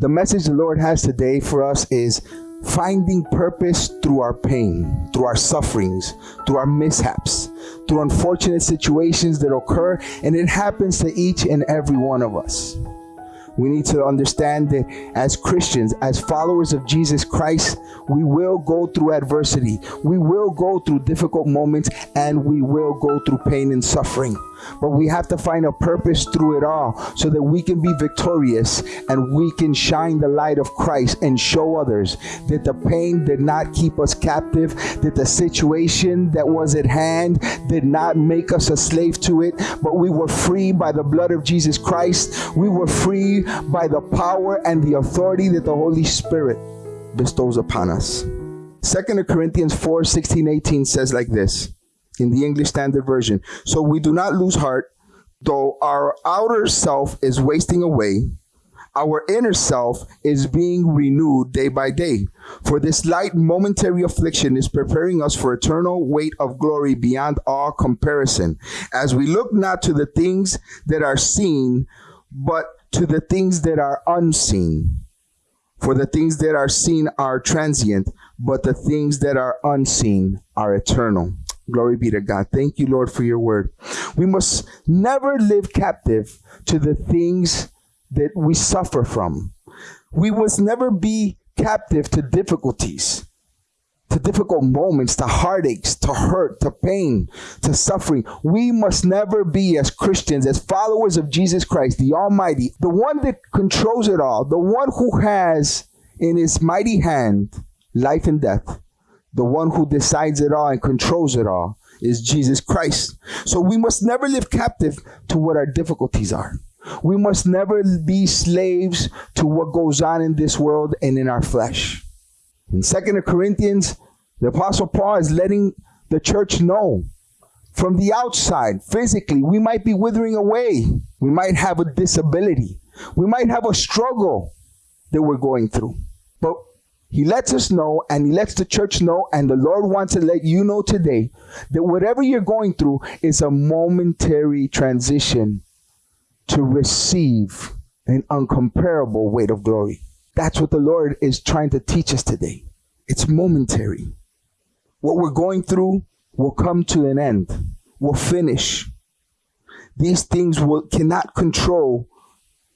The message the Lord has today for us is finding purpose through our pain, through our sufferings, through our mishaps, through unfortunate situations that occur, and it happens to each and every one of us. We need to understand that as Christians, as followers of Jesus Christ, we will go through adversity. We will go through difficult moments and we will go through pain and suffering. But we have to find a purpose through it all so that we can be victorious and we can shine the light of Christ and show others that the pain did not keep us captive, that the situation that was at hand did not make us a slave to it, but we were free by the blood of Jesus Christ. We were free by the power and the authority that the Holy Spirit bestows upon us. Second Corinthians 4 16 18 says like this in the English Standard Version. So we do not lose heart, though our outer self is wasting away. Our inner self is being renewed day by day. For this light momentary affliction is preparing us for eternal weight of glory beyond all comparison, as we look not to the things that are seen, but to the things that are unseen. For the things that are seen are transient, but the things that are unseen are eternal. Glory be to God. Thank you, Lord, for your word. We must never live captive to the things that we suffer from. We must never be captive to difficulties, to difficult moments, to heartaches, to hurt, to pain, to suffering. We must never be, as Christians, as followers of Jesus Christ, the Almighty, the one that controls it all, the one who has in his mighty hand life and death the one who decides it all and controls it all is Jesus Christ. So we must never live captive to what our difficulties are. We must never be slaves to what goes on in this world and in our flesh. In Second Corinthians, the Apostle Paul is letting the church know from the outside, physically, we might be withering away. We might have a disability. We might have a struggle that we're going through. But he lets us know and he lets the church know, and the Lord wants to let you know today that whatever you're going through is a momentary transition to receive an uncomparable weight of glory. That's what the Lord is trying to teach us today. It's momentary. What we're going through will come to an end, will finish. These things will, cannot control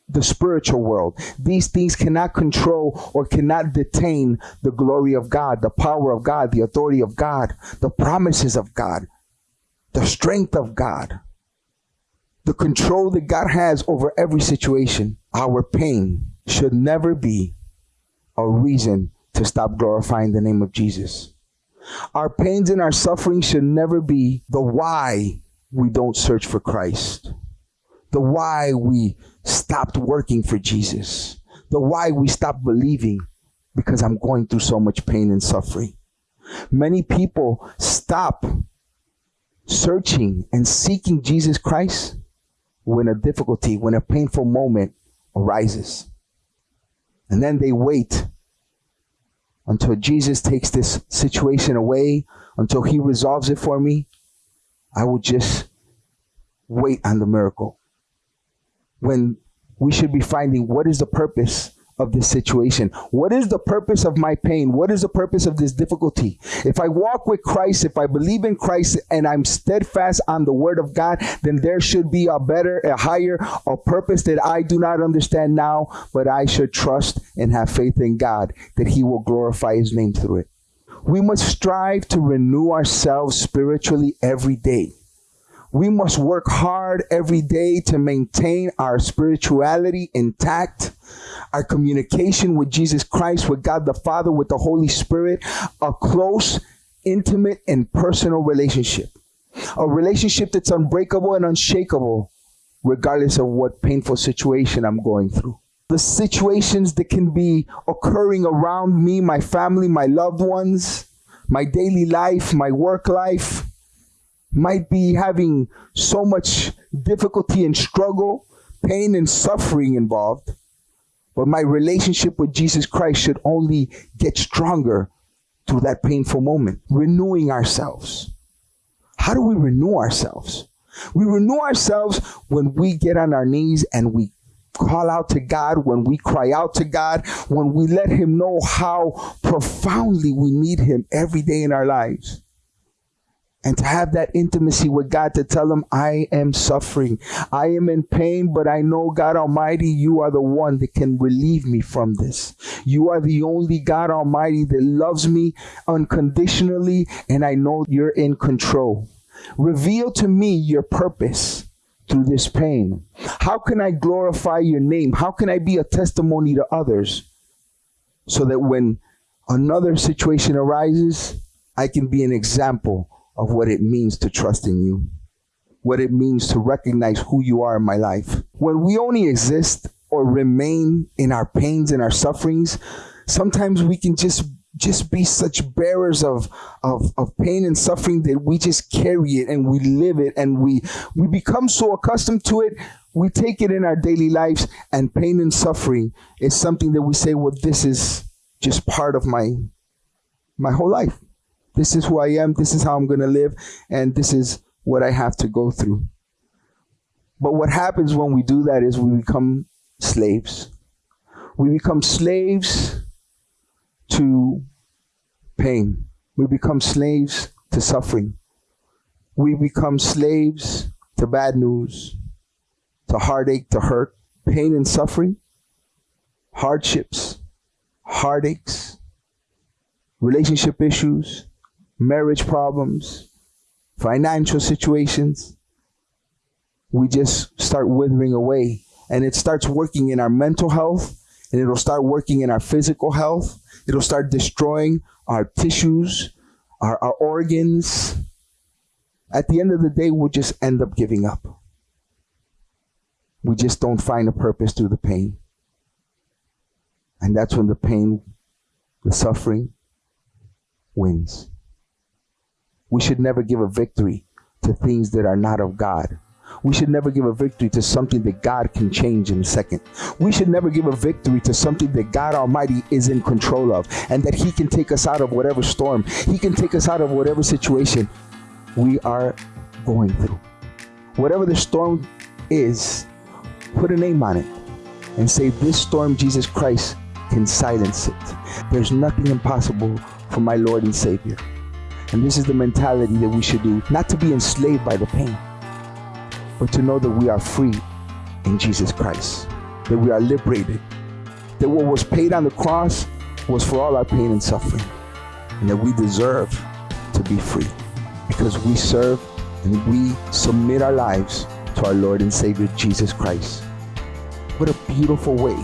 the spiritual world. These things cannot control or cannot detain the glory of God, the power of God, the authority of God, the promises of God, the strength of God, the control that God has over every situation. Our pain should never be a reason to stop glorifying the name of Jesus. Our pains and our suffering should never be the why we don't search for Christ the why we stopped working for Jesus, the why we stopped believing because I'm going through so much pain and suffering. Many people stop searching and seeking Jesus Christ when a difficulty, when a painful moment arises. And then they wait until Jesus takes this situation away, until he resolves it for me. I will just wait on the miracle when we should be finding what is the purpose of this situation? What is the purpose of my pain? What is the purpose of this difficulty? If I walk with Christ, if I believe in Christ and I'm steadfast on the word of God, then there should be a better, a higher, a purpose that I do not understand now, but I should trust and have faith in God that he will glorify his name through it. We must strive to renew ourselves spiritually every day. We must work hard every day to maintain our spirituality intact, our communication with Jesus Christ, with God the Father, with the Holy Spirit, a close, intimate, and personal relationship. A relationship that's unbreakable and unshakable, regardless of what painful situation I'm going through. The situations that can be occurring around me, my family, my loved ones, my daily life, my work life, might be having so much difficulty and struggle, pain and suffering involved. But my relationship with Jesus Christ should only get stronger through that painful moment. Renewing ourselves. How do we renew ourselves? We renew ourselves when we get on our knees and we call out to God, when we cry out to God, when we let Him know how profoundly we need Him every day in our lives. And to have that intimacy with God to tell Him, I am suffering. I am in pain, but I know, God Almighty, you are the one that can relieve me from this. You are the only God Almighty that loves me unconditionally, and I know you're in control. Reveal to me your purpose through this pain? How can I glorify your name? How can I be a testimony to others so that when another situation arises, I can be an example of what it means to trust in you, what it means to recognize who you are in my life. When we only exist or remain in our pains and our sufferings, sometimes we can just just be such bearers of, of, of pain and suffering that we just carry it and we live it and we, we become so accustomed to it, we take it in our daily lives and pain and suffering is something that we say, well, this is just part of my, my whole life. This is who I am. This is how I'm going to live. And this is what I have to go through. But what happens when we do that is we become slaves. We become slaves to pain. We become slaves to suffering. We become slaves to bad news, to heartache, to hurt, pain and suffering, hardships, heartaches, relationship issues, marriage problems, financial situations. We just start withering away. And it starts working in our mental health, and it'll start working in our physical health, It'll start destroying our tissues, our, our organs. At the end of the day, we'll just end up giving up. We just don't find a purpose through the pain. And that's when the pain, the suffering, wins. We should never give a victory to things that are not of God. We should never give a victory to something that God can change in a second. We should never give a victory to something that God Almighty is in control of and that He can take us out of whatever storm, He can take us out of whatever situation we are going through. Whatever the storm is, put a name on it and say, This storm, Jesus Christ, can silence it. There's nothing impossible for my Lord and Savior. And this is the mentality that we should do, not to be enslaved by the pain but to know that we are free in Jesus Christ, that we are liberated, that what was paid on the cross was for all our pain and suffering, and that we deserve to be free because we serve and we submit our lives to our Lord and Savior Jesus Christ. What a beautiful way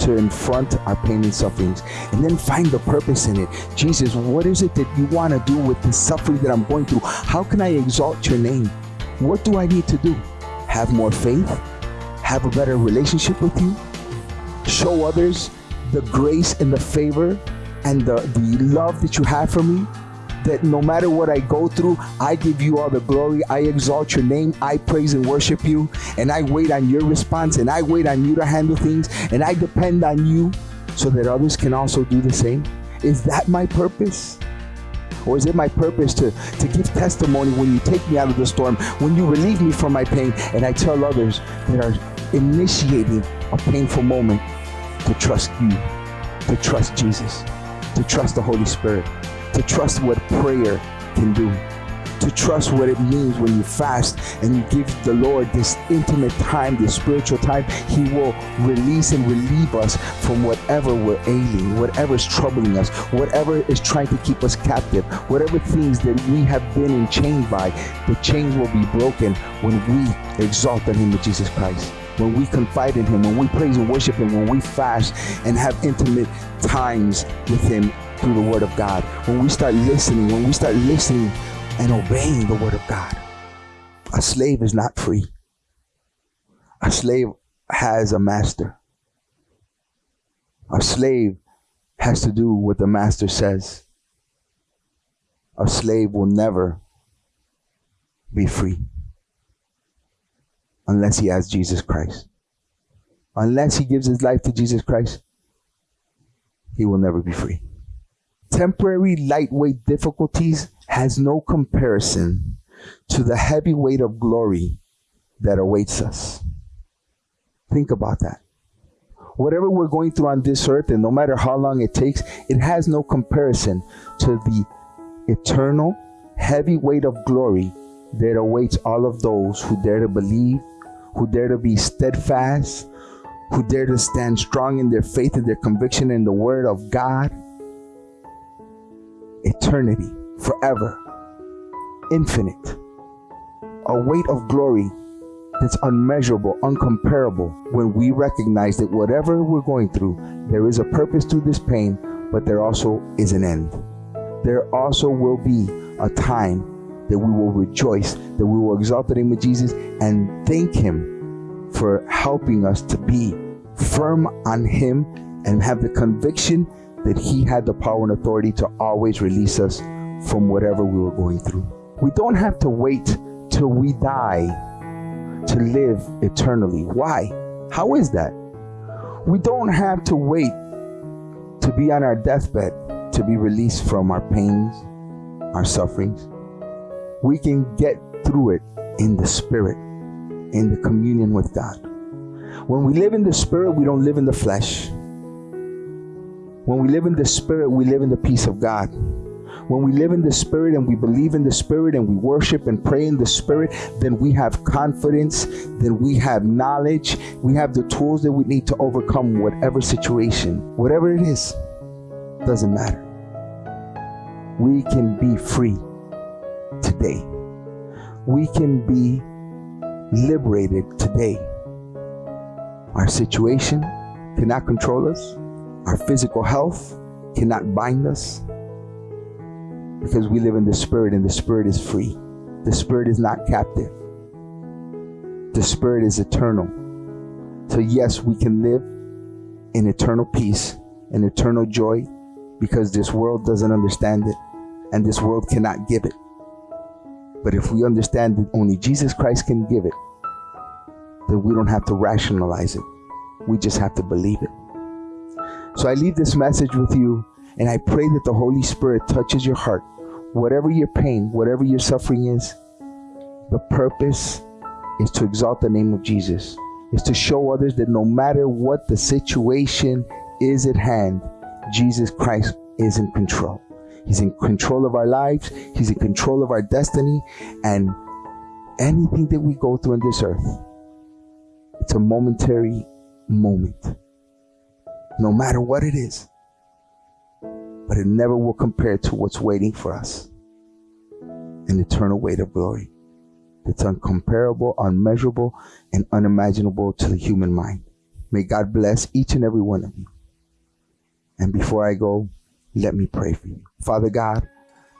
to confront our pain and sufferings and then find the purpose in it. Jesus, what is it that you want to do with the suffering that I'm going through? How can I exalt your name? What do I need to do? Have more faith? Have a better relationship with you? Show others the grace and the favor and the, the love that you have for me? That no matter what I go through, I give you all the glory. I exalt your name. I praise and worship you. And I wait on your response and I wait on you to handle things. And I depend on you so that others can also do the same. Is that my purpose? Or is it my purpose to, to give testimony when you take me out of the storm, when you relieve me from my pain, and I tell others that are initiating a painful moment to trust you, to trust Jesus, to trust the Holy Spirit, to trust what prayer can do to trust what it means when you fast and you give the Lord this intimate time, this spiritual time. He will release and relieve us from whatever we're ailing, whatever is troubling us, whatever is trying to keep us captive, whatever things that we have been enchained by. The chains will be broken when we exalt the name of Jesus Christ when we confide in him, when we praise and worship him, when we fast and have intimate times with him through the word of God, when we start listening, when we start listening and obeying the word of God. A slave is not free. A slave has a master. A slave has to do what the master says. A slave will never be free unless he has Jesus Christ. Unless he gives his life to Jesus Christ, he will never be free. Temporary lightweight difficulties has no comparison to the heavy weight of glory that awaits us. Think about that. Whatever we're going through on this earth, and no matter how long it takes, it has no comparison to the eternal, heavy weight of glory that awaits all of those who dare to believe, who dare to be steadfast, who dare to stand strong in their faith and their conviction in the Word of God. Eternity, forever, infinite, a weight of glory that's unmeasurable, uncomparable when we recognize that whatever we're going through, there is a purpose to this pain, but there also is an end. There also will be a time that we will rejoice, that we will exalt the name of Jesus and thank Him for helping us to be firm on Him and have the conviction that He had the power and authority to always release us from whatever we were going through. We don't have to wait till we die to live eternally. Why? How is that? We don't have to wait to be on our deathbed to be released from our pains, our sufferings. We can get through it in the Spirit, in the communion with God. When we live in the Spirit, we don't live in the flesh. When we live in the Spirit, we live in the peace of God. When we live in the Spirit and we believe in the Spirit and we worship and pray in the Spirit, then we have confidence, then we have knowledge, we have the tools that we need to overcome whatever situation, whatever it is, doesn't matter. We can be free today. We can be liberated today. Our situation cannot control us. Our physical health cannot bind us because we live in the Spirit and the Spirit is free. The Spirit is not captive, the Spirit is eternal. So, yes, we can live in eternal peace and eternal joy because this world doesn't understand it and this world cannot give it. But if we understand that only Jesus Christ can give it, then we don't have to rationalize it. We just have to believe it. So I leave this message with you and I pray that the Holy Spirit touches your heart. Whatever your pain, whatever your suffering is, the purpose is to exalt the name of Jesus, is to show others that no matter what the situation is at hand, Jesus Christ is in control. He's in control of our lives, He's in control of our destiny, and anything that we go through on this earth, it's a momentary moment. No matter what it is but it never will compare to what's waiting for us an eternal weight of glory that's uncomparable, unmeasurable, and unimaginable to the human mind. May God bless each and every one of you. And before I go, let me pray for you. Father God,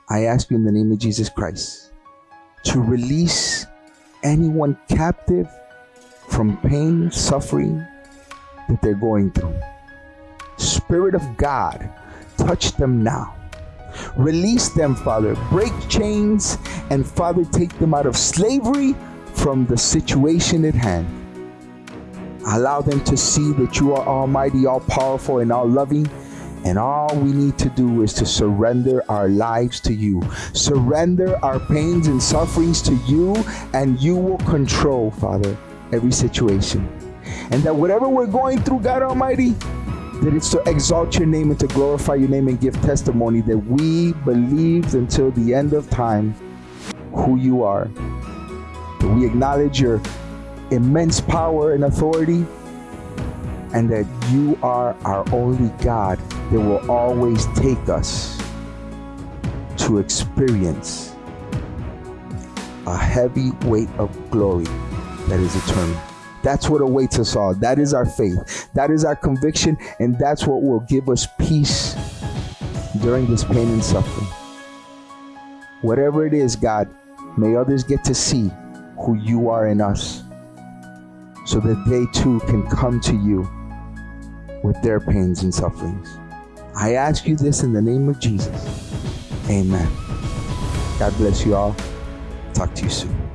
I ask you in the name of Jesus Christ to release anyone captive from pain, suffering that they're going through. Spirit of God, touch them now. Release them, Father. Break chains and, Father, take them out of slavery from the situation at hand. Allow them to see that you are almighty, all powerful, and all loving. And all we need to do is to surrender our lives to you. Surrender our pains and sufferings to you, and you will control, Father, every situation. And that whatever we're going through, God Almighty, that it's to exalt your name and to glorify your name and give testimony that we believed until the end of time who you are. That we acknowledge your immense power and authority and that you are our only God that will always take us to experience a heavy weight of glory that is eternal. That's what awaits us all. That is our faith. That is our conviction. And that's what will give us peace during this pain and suffering. Whatever it is, God, may others get to see who you are in us so that they too can come to you with their pains and sufferings. I ask you this in the name of Jesus. Amen. God bless you all. Talk to you soon.